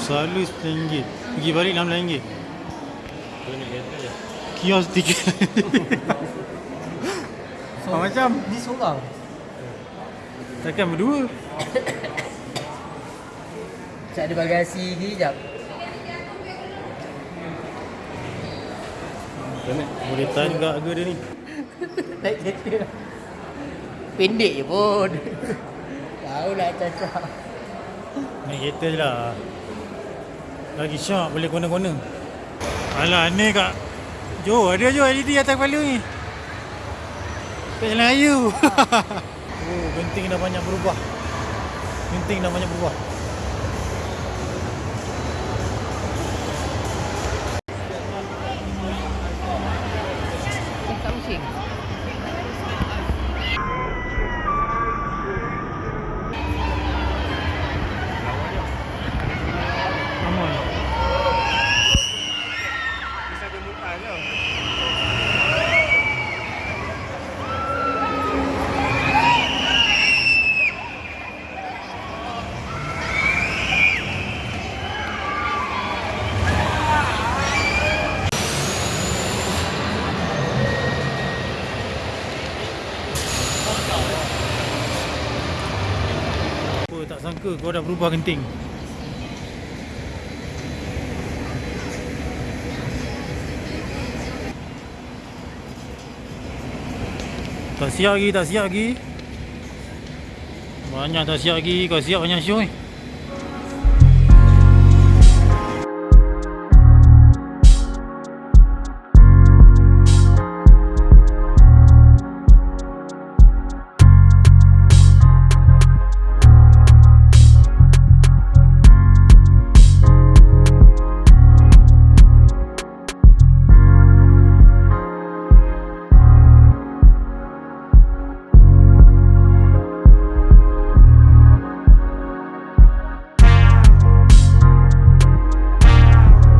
Selalu RM10 Pergi balik RM16 Tu nak kata. Kios tiket So, Ah, macam? Ni seorang. Takkan berdua. Cak ada bagasi ni jap. Boleh tahan juga harga dia ni? Naik kereta Pendek je pun. Tahu lah cacak Naik kereta je lah Lagi syak boleh kona-kona. Alah ni kak. Jo ada jo LED atas kepala ni. Jalan ayu Oh genting dah banyak berubah. Genting dah banyak berubah tak sangka kau dah berubah genting Tak siap lagi, tak siap lagi. Banyak tak siap lagi, kau siap banyak show ni